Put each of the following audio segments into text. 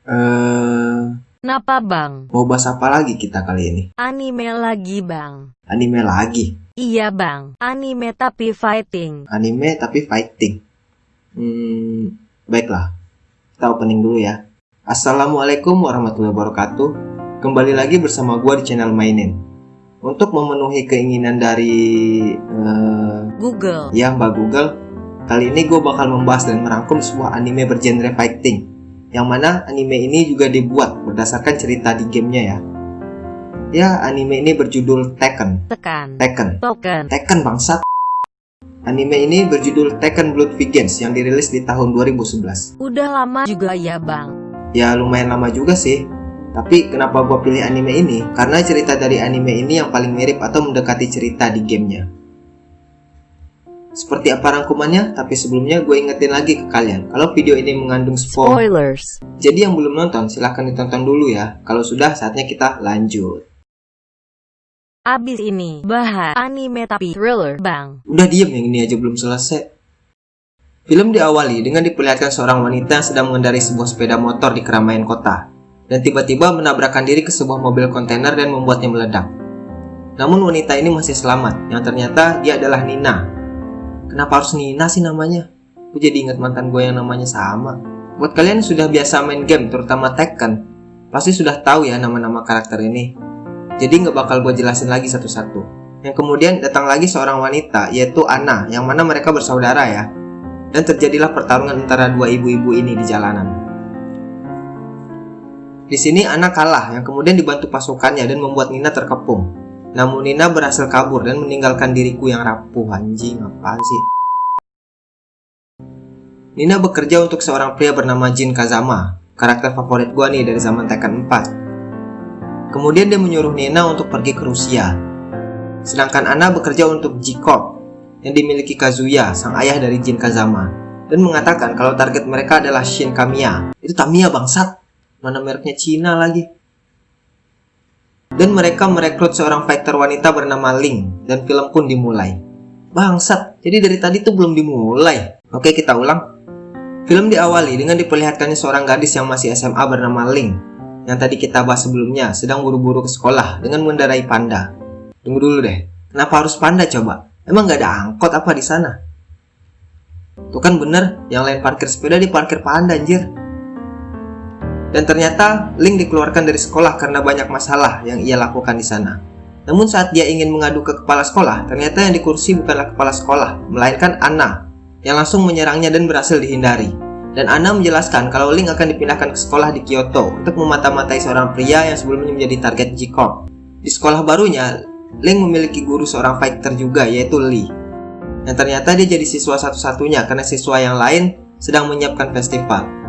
Eh, Napa bang? mau bahas apa lagi kita kali ini? Anime lagi bang. Anime lagi. Iya bang, anime tapi fighting. Anime tapi fighting. Hmm, baiklah. Kita opening dulu ya. Assalamualaikum warahmatullahi wabarakatuh. Kembali lagi bersama gua di channel Mainin. Untuk memenuhi keinginan dari eh, Google. ya Mbak Google, kali ini gue bakal membahas dan merangkum sebuah anime bergenre fighting. Yang mana anime ini juga dibuat berdasarkan cerita di gamenya ya. Ya, anime ini berjudul Tekken. Tekan. Tekken. Token. Tekken bangsat. Anime ini berjudul Tekken Blood Vengeance yang dirilis di tahun 2011. Udah lama juga ya bang. Ya lumayan lama juga sih. Tapi kenapa gue pilih anime ini? Karena cerita dari anime ini yang paling mirip atau mendekati cerita di gamenya. Seperti apa rangkumannya? Tapi sebelumnya gue ingetin lagi ke kalian kalau video ini mengandung spoiler. Spoilers. Jadi yang belum nonton silahkan ditonton dulu ya. Kalau sudah saatnya kita lanjut. Abis ini bahas anime tapi thriller bang. Udah diem yang ini aja belum selesai. Film diawali dengan diperlihatkan seorang wanita yang sedang mengendarai sebuah sepeda motor di keramaian kota dan tiba-tiba menabrakkan diri ke sebuah mobil kontainer dan membuatnya meledak. Namun wanita ini masih selamat, yang ternyata dia adalah Nina. Kenapa harus Nina sih namanya? Gue jadi ingat mantan gue yang namanya sama. Buat kalian yang sudah biasa main game, terutama Tekken, pasti sudah tahu ya nama-nama karakter ini. Jadi nggak bakal gue jelasin lagi satu-satu. Yang kemudian datang lagi seorang wanita, yaitu Anna, yang mana mereka bersaudara ya. Dan terjadilah pertarungan antara dua ibu-ibu ini di jalanan. Di sini Anna kalah, yang kemudian dibantu pasukannya dan membuat Nina terkepung. Namun Nina berhasil kabur dan meninggalkan diriku yang rapuh. Anjing, apa sih? Nina bekerja untuk seorang pria bernama Jin Kazama, karakter favorit gua nih dari zaman Tekken 4. Kemudian dia menyuruh Nina untuk pergi ke Rusia. Sedangkan Anna bekerja untuk J-Corp yang dimiliki Kazuya, sang ayah dari Jin Kazama, dan mengatakan kalau target mereka adalah Shin Kamiya. Itu Tamiya bangsat. Mana mereknya Cina lagi. Dan mereka merekrut seorang fighter wanita bernama Ling, dan film pun dimulai. Bangsat, jadi dari tadi tuh belum dimulai. Oke, kita ulang. Film diawali dengan diperlihatkannya seorang gadis yang masih SMA bernama Ling, yang tadi kita bahas sebelumnya, sedang buru-buru ke sekolah dengan mengendarai panda. Tunggu dulu deh, kenapa harus panda coba? Emang gak ada angkot apa di sana? Tuh kan bener, yang lain parkir sepeda di parkir panda anjir. Dan ternyata Link dikeluarkan dari sekolah karena banyak masalah yang ia lakukan di sana. Namun saat dia ingin mengadu ke kepala sekolah, ternyata yang di kursi bukanlah kepala sekolah, melainkan Anna, yang langsung menyerangnya dan berhasil dihindari. Dan Anna menjelaskan kalau Link akan dipindahkan ke sekolah di Kyoto untuk memata-matai seorang pria yang sebelumnya menjadi target J-Corp. Di sekolah barunya, Link memiliki guru seorang fighter juga yaitu Lee. Dan ternyata dia jadi siswa satu-satunya karena siswa yang lain sedang menyiapkan festival.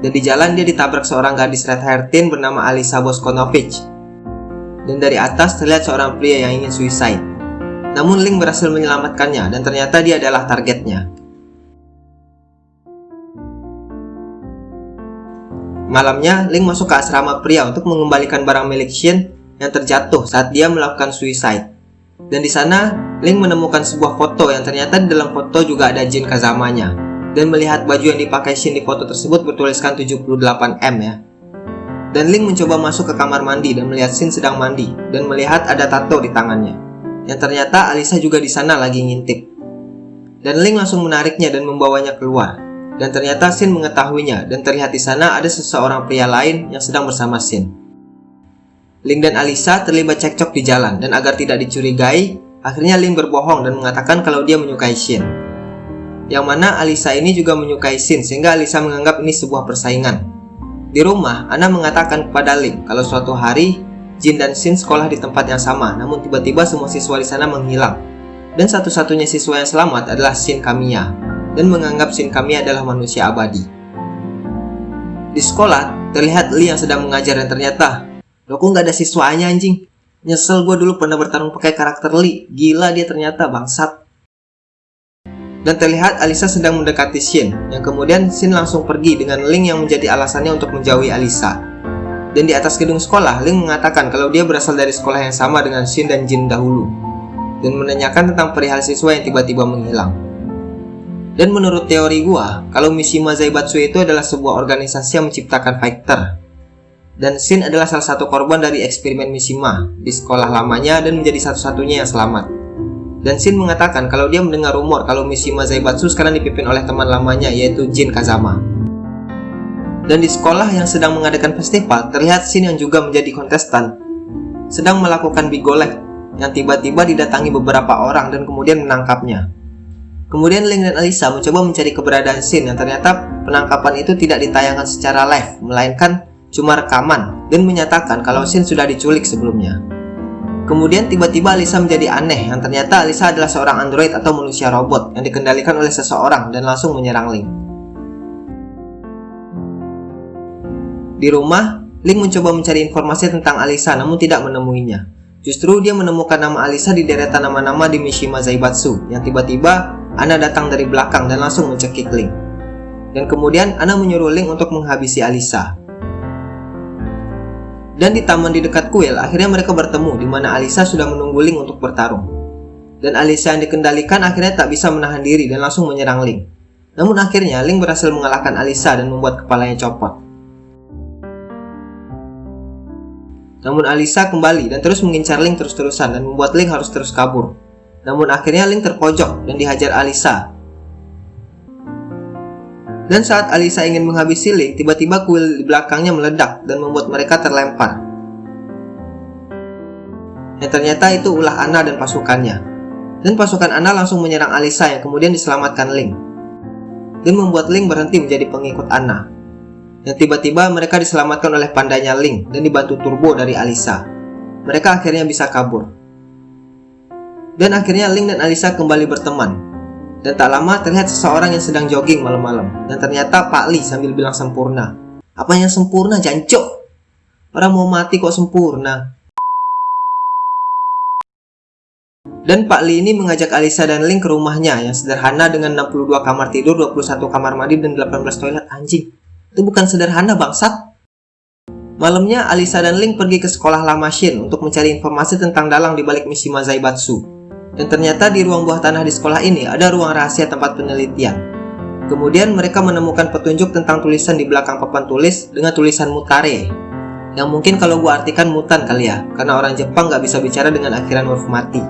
Dan di jalan dia ditabrak seorang gadis red hair teen bernama Alisa Boskonovich. Dan dari atas terlihat seorang pria yang ingin suicide. Namun Link berhasil menyelamatkannya dan ternyata dia adalah targetnya. Malamnya, Link masuk ke asrama pria untuk mengembalikan barang milik Shin yang terjatuh saat dia melakukan suicide. Dan di sana, Link menemukan sebuah foto yang ternyata di dalam foto juga ada Jin Kazamanya. Dan melihat baju yang dipakai Shin di foto tersebut bertuliskan 78M ya. Dan Link mencoba masuk ke kamar mandi dan melihat Shin sedang mandi dan melihat ada tato di tangannya. Yang ternyata Alisa juga di sana lagi ngintip. Dan Link langsung menariknya dan membawanya keluar. Dan ternyata Shin mengetahuinya dan terlihat di sana ada seseorang pria lain yang sedang bersama Shin. Link dan Alisa terlibat cekcok di jalan dan agar tidak dicurigai, akhirnya Link berbohong dan mengatakan kalau dia menyukai Shin. Yang mana Alisa ini juga menyukai Shin sehingga Alisa menganggap ini sebuah persaingan. Di rumah, Ana mengatakan kepada Link kalau suatu hari Jin dan Shin sekolah di tempat yang sama, namun tiba-tiba semua siswa di sana menghilang. Dan satu-satunya siswa yang selamat adalah Shin Kamiya, dan menganggap Shin Kamiya adalah manusia abadi. Di sekolah, terlihat Lee yang sedang mengajar dan ternyata, Loh kok nggak ada siswanya anjing? Nyesel gue dulu pernah bertarung pakai karakter Lee. Gila dia ternyata bangsat. Dan terlihat Alisa sedang mendekati Shin, yang kemudian Shin langsung pergi dengan Link yang menjadi alasannya untuk menjauhi Alisa. Dan di atas gedung sekolah, Link mengatakan kalau dia berasal dari sekolah yang sama dengan Shin dan Jin dahulu, dan menanyakan tentang perihal siswa yang tiba-tiba menghilang. Dan menurut teori gua, kalau Mishima Zaibatsu itu adalah sebuah organisasi yang menciptakan fighter. Dan Shin adalah salah satu korban dari eksperimen Mishima di sekolah lamanya dan menjadi satu-satunya yang selamat. Dan Shin mengatakan kalau dia mendengar rumor kalau Mishima Zaibatsu sekarang dipimpin oleh teman lamanya yaitu Jin Kazama. Dan di sekolah yang sedang mengadakan festival, terlihat Shin yang juga menjadi kontestan sedang melakukan bigolek yang tiba-tiba didatangi beberapa orang dan kemudian menangkapnya. Kemudian Ling dan Alisa mencoba mencari keberadaan Shin yang ternyata penangkapan itu tidak ditayangkan secara live, melainkan cuma rekaman dan menyatakan kalau Shin sudah diculik sebelumnya. Kemudian tiba-tiba Alisa menjadi aneh yang ternyata Alisa adalah seorang android atau manusia robot yang dikendalikan oleh seseorang dan langsung menyerang Ling. Di rumah, Ling mencoba mencari informasi tentang Alisa namun tidak menemuinya. Justru dia menemukan nama Alisa di deretan nama-nama di Mishima Zaibatsu yang tiba-tiba Ana datang dari belakang dan langsung mencekik Ling. Dan kemudian Ana menyuruh Ling untuk menghabisi Alisa. Dan di taman di dekat kuil, akhirnya mereka bertemu di mana Alisa sudah menunggu Ling untuk bertarung. Dan Alisa yang dikendalikan akhirnya tak bisa menahan diri dan langsung menyerang Ling. Namun akhirnya Ling berhasil mengalahkan Alisa dan membuat kepalanya copot. Namun Alisa kembali dan terus mengincar Ling terus-terusan dan membuat Ling harus terus kabur. Namun akhirnya Link terpojok dan dihajar Alisa. Dan saat Alisa ingin menghabisi Link, tiba-tiba kuil di belakangnya meledak dan membuat mereka terlempar. Yang ternyata itu ulah Ana dan pasukannya. Dan pasukan Ana langsung menyerang Alisa yang kemudian diselamatkan Link. Dan membuat Link berhenti menjadi pengikut Ana. Yang tiba-tiba mereka diselamatkan oleh pandanya Link dan dibantu turbo dari Alisa. Mereka akhirnya bisa kabur. Dan akhirnya Link dan Alisa kembali berteman. Dan tak lama terlihat seseorang yang sedang jogging malam-malam. Dan ternyata Pak Li sambil bilang sempurna. Apa yang sempurna, jancok? Orang mau mati kok sempurna. Dan Pak Li ini mengajak Alisa dan Link ke rumahnya yang sederhana dengan 62 kamar tidur, 21 kamar mandi, dan 18 toilet anjing. Itu bukan sederhana bangsat. Malamnya Alisa dan Link pergi ke sekolah lama Shin untuk mencari informasi tentang dalang di balik misi Mazaibatsu. Dan ternyata di ruang buah tanah di sekolah ini ada ruang rahasia tempat penelitian. Kemudian mereka menemukan petunjuk tentang tulisan di belakang papan tulis dengan tulisan mutare. Yang mungkin kalau gua artikan mutan kali ya, karena orang Jepang nggak bisa bicara dengan akhiran huruf mati.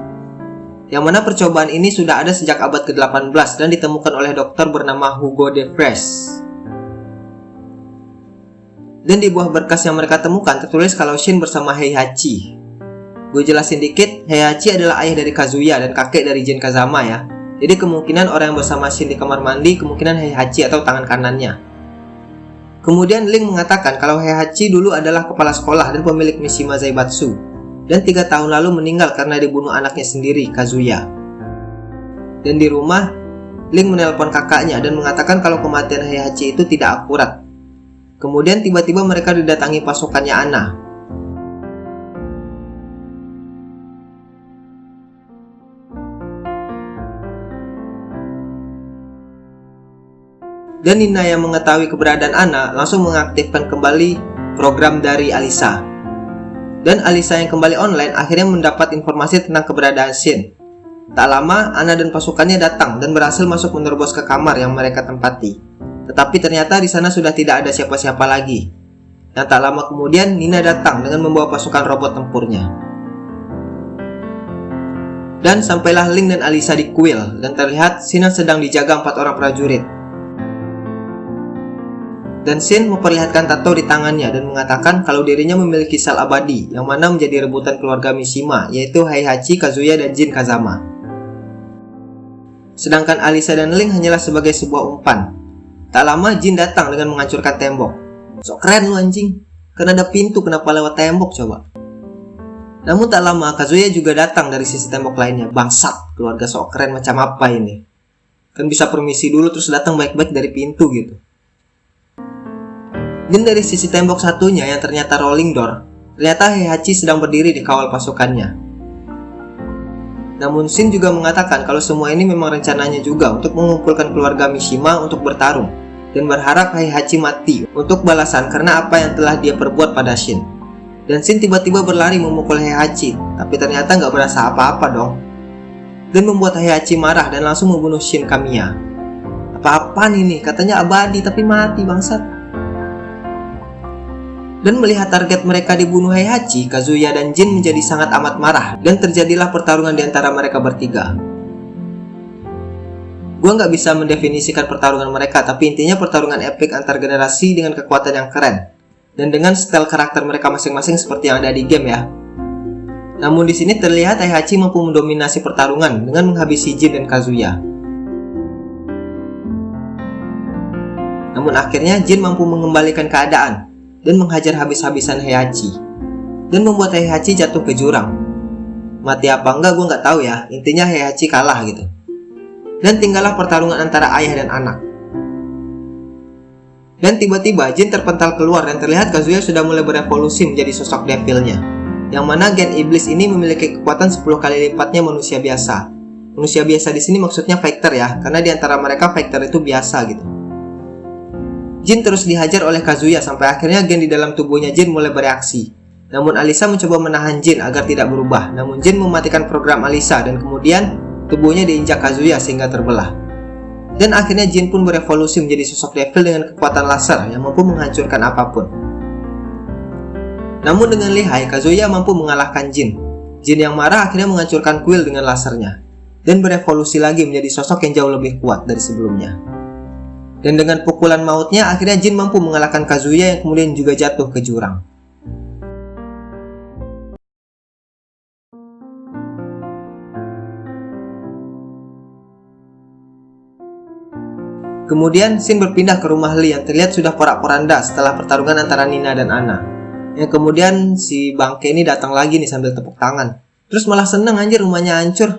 Yang mana percobaan ini sudah ada sejak abad ke-18 dan ditemukan oleh dokter bernama Hugo de Vries. Dan di buah berkas yang mereka temukan tertulis kalau Shin bersama Heihachi Gue jelasin dikit, Heihachi adalah ayah dari Kazuya dan kakek dari Jin Kazama ya. Jadi kemungkinan orang yang bersama Shin di kamar mandi kemungkinan Heihachi atau tangan kanannya. Kemudian Link mengatakan kalau Heihachi dulu adalah kepala sekolah dan pemilik Mishima Zaibatsu. Dan tiga tahun lalu meninggal karena dibunuh anaknya sendiri, Kazuya. Dan di rumah, Link menelpon kakaknya dan mengatakan kalau kematian Heihachi itu tidak akurat. Kemudian tiba-tiba mereka didatangi pasukannya Ana dan Nina yang mengetahui keberadaan Ana langsung mengaktifkan kembali program dari Alisa. Dan Alisa yang kembali online akhirnya mendapat informasi tentang keberadaan Shin. Tak lama, Ana dan pasukannya datang dan berhasil masuk menerobos ke kamar yang mereka tempati. Tetapi ternyata di sana sudah tidak ada siapa-siapa lagi. Dan tak lama kemudian, Nina datang dengan membawa pasukan robot tempurnya. Dan sampailah Link dan Alisa di kuil, dan terlihat Sina sedang dijaga empat orang prajurit dan Shin memperlihatkan tato di tangannya dan mengatakan kalau dirinya memiliki sel abadi yang mana menjadi rebutan keluarga Mishima yaitu Heihachi, Kazuya, dan Jin Kazama. Sedangkan Alisa dan Ling hanyalah sebagai sebuah umpan. Tak lama Jin datang dengan menghancurkan tembok. Sok keren lu anjing. Karena ada pintu kenapa lewat tembok coba. Namun tak lama Kazuya juga datang dari sisi tembok lainnya. Bangsat, keluarga sok keren macam apa ini? Kan bisa permisi dulu terus datang baik-baik dari pintu gitu. Dan dari sisi tembok satunya yang ternyata rolling door, ternyata Heihachi sedang berdiri di kawal pasukannya. Namun Shin juga mengatakan kalau semua ini memang rencananya juga untuk mengumpulkan keluarga Mishima untuk bertarung dan berharap Heihachi mati untuk balasan karena apa yang telah dia perbuat pada Shin. Dan Shin tiba-tiba berlari memukul Heihachi, tapi ternyata nggak berasa apa-apa dong. Dan membuat Heihachi marah dan langsung membunuh Shin Kamiya. Apa-apaan ini? Katanya abadi tapi mati bangsat. Dan melihat target mereka dibunuh Heihachi, Kazuya dan Jin menjadi sangat amat marah dan terjadilah pertarungan di antara mereka bertiga. Gua nggak bisa mendefinisikan pertarungan mereka, tapi intinya pertarungan epic antar generasi dengan kekuatan yang keren. Dan dengan style karakter mereka masing-masing seperti yang ada di game ya. Namun di sini terlihat Heihachi mampu mendominasi pertarungan dengan menghabisi Jin dan Kazuya. Namun akhirnya Jin mampu mengembalikan keadaan dan menghajar habis-habisan Heihachi dan membuat Heihachi jatuh ke jurang. Mati apa enggak gue nggak tahu ya, intinya Heihachi kalah gitu. Dan tinggallah pertarungan antara ayah dan anak. Dan tiba-tiba Jin terpental keluar dan terlihat Kazuya sudah mulai berevolusi menjadi sosok devilnya. Yang mana gen iblis ini memiliki kekuatan 10 kali lipatnya manusia biasa. Manusia biasa di sini maksudnya fighter ya, karena di antara mereka fighter itu biasa gitu. Jin terus dihajar oleh Kazuya sampai akhirnya gen di dalam tubuhnya Jin mulai bereaksi. Namun Alisa mencoba menahan Jin agar tidak berubah. Namun Jin mematikan program Alisa dan kemudian tubuhnya diinjak Kazuya sehingga terbelah. Dan akhirnya Jin pun berevolusi menjadi sosok devil dengan kekuatan laser yang mampu menghancurkan apa pun. Namun dengan lihai, Kazuya mampu mengalahkan Jin. Jin yang marah akhirnya menghancurkan kuil dengan lasernya. Dan berevolusi lagi menjadi sosok yang jauh lebih kuat dari sebelumnya. Dan dengan pukulan mautnya, akhirnya Jin mampu mengalahkan Kazuya yang kemudian juga jatuh ke jurang. Kemudian, Shin berpindah ke rumah Lee yang terlihat sudah porak-poranda setelah pertarungan antara Nina dan Ana. Yang kemudian si bangke ini datang lagi nih sambil tepuk tangan. Terus malah seneng anjir rumahnya hancur.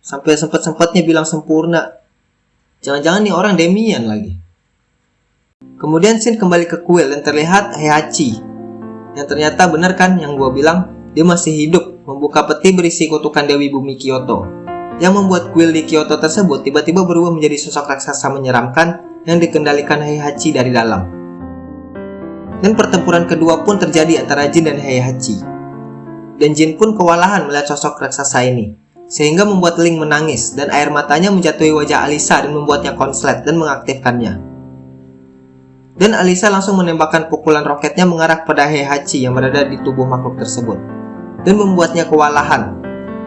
Sampai sempet-sempetnya bilang sempurna. Jangan-jangan nih orang Demian lagi. Kemudian Shin kembali ke kuil dan terlihat Heihachi. Yang ternyata benar kan yang gua bilang, dia masih hidup membuka peti berisi kutukan Dewi Bumi Kyoto. Yang membuat kuil di Kyoto tersebut tiba-tiba berubah menjadi sosok raksasa menyeramkan yang dikendalikan Heihachi dari dalam. Dan pertempuran kedua pun terjadi antara Jin dan Heihachi. Dan Jin pun kewalahan melihat sosok raksasa ini, sehingga membuat Ling menangis dan air matanya menjatuhi wajah Alisa dan membuatnya konslet dan mengaktifkannya. Dan Alisa langsung menembakkan pukulan roketnya mengarah pada Heihachi yang berada di tubuh makhluk tersebut dan membuatnya kewalahan.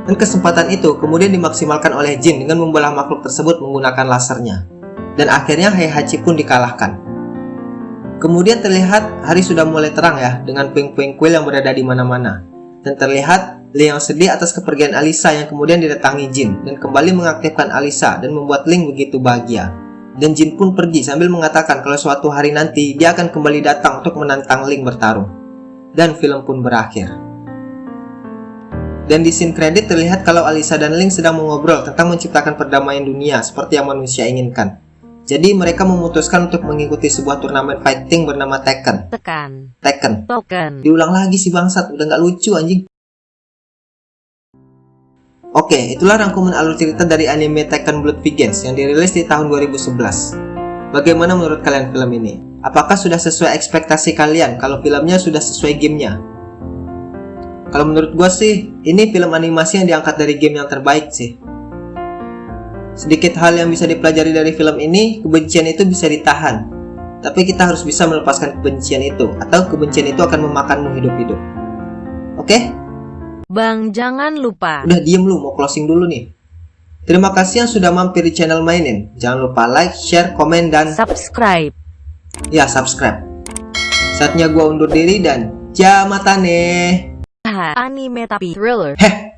Dan kesempatan itu kemudian dimaksimalkan oleh Jin dengan membelah makhluk tersebut menggunakan lasernya. Dan akhirnya Heihachi pun dikalahkan. Kemudian terlihat hari sudah mulai terang ya dengan puing-puing kuil yang berada di mana-mana. Dan terlihat Yang sedih atas kepergian Alisa yang kemudian didatangi Jin dan kembali mengaktifkan Alisa dan membuat Ling begitu bahagia dan Jin pun pergi sambil mengatakan kalau suatu hari nanti dia akan kembali datang untuk menantang Ling bertarung. Dan film pun berakhir. Dan di scene kredit terlihat kalau Alisa dan Ling sedang mengobrol tentang menciptakan perdamaian dunia seperti yang manusia inginkan. Jadi mereka memutuskan untuk mengikuti sebuah turnamen fighting bernama Tekken. Tekan. Tekken. Token. Diulang lagi si bangsat, udah nggak lucu anjing. Oke, itulah rangkuman alur cerita dari anime Tekken Blood Vengeance yang dirilis di tahun 2011. Bagaimana menurut kalian film ini? Apakah sudah sesuai ekspektasi kalian kalau filmnya sudah sesuai gamenya? Kalau menurut gue sih, ini film animasi yang diangkat dari game yang terbaik sih. Sedikit hal yang bisa dipelajari dari film ini, kebencian itu bisa ditahan. Tapi kita harus bisa melepaskan kebencian itu, atau kebencian itu akan memakanmu hidup-hidup. Oke? Bang jangan lupa. Udah diem lu, mau closing dulu nih. Terima kasih yang sudah mampir di channel mainin. Jangan lupa like, share, komen, dan Subscribe. ya subscribe. Saatnya gua undur diri dan jamatane. Anime tapi thriller. Heh,